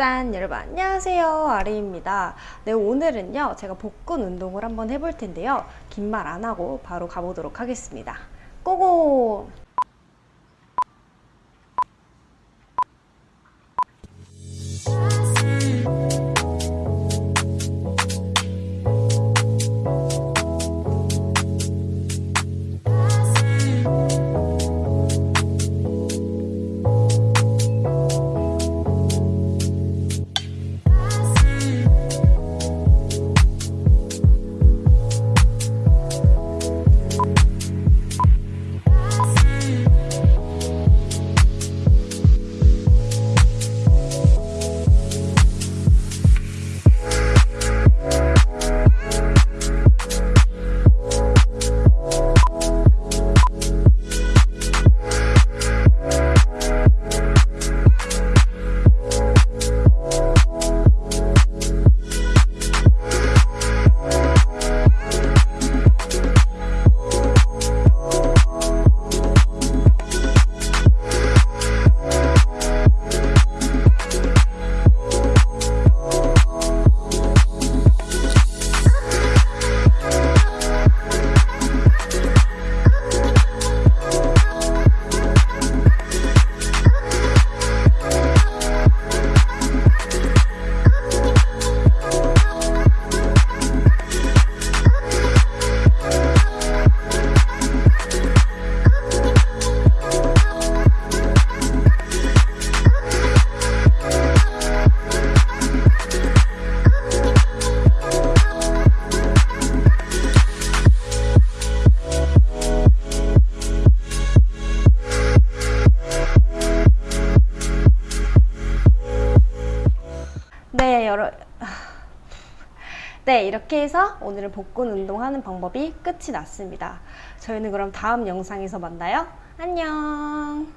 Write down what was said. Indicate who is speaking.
Speaker 1: 짠 여러분 안녕하세요. 아리입니다. 네 오늘은요 제가 복근 운동을 한번 해볼 텐데요. 긴 말 안 하고 바로 가보도록 하겠습니다. 고고 네 여러 네 이렇게 해서 오늘은 복근 운동하는 방법이 끝이 났습니다. 저희는 그럼 다음 영상에서 만나요. 안녕